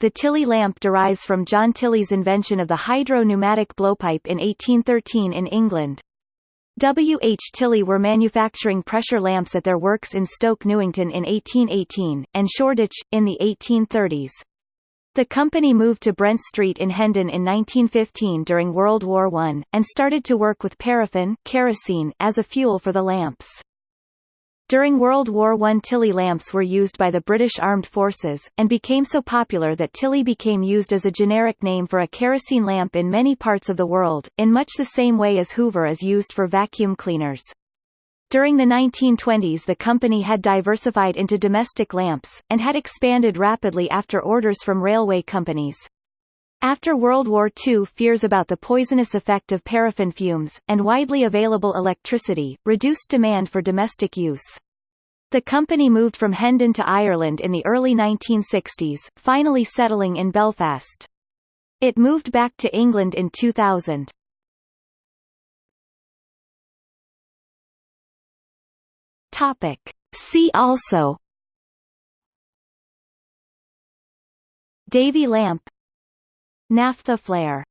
The Tilley lamp derives from John Tilley's invention of the hydro-pneumatic blowpipe in 1813 in England. W. H. Tilley were manufacturing pressure lamps at their works in Stoke Newington in 1818, and Shoreditch, in the 1830s. The company moved to Brent Street in Hendon in 1915 during World War I, and started to work with paraffin kerosene as a fuel for the lamps. During World War I Tilley lamps were used by the British Armed Forces, and became so popular that Tilley became used as a generic name for a kerosene lamp in many parts of the world, in much the same way as Hoover is used for vacuum cleaners. During the 1920s the company had diversified into domestic lamps, and had expanded rapidly after orders from railway companies. After World War II fears about the poisonous effect of paraffin fumes, and widely available electricity, reduced demand for domestic use. The company moved from Hendon to Ireland in the early 1960s, finally settling in Belfast. It moved back to England in 2000. Topic. See also Davy lamp Naphtha flare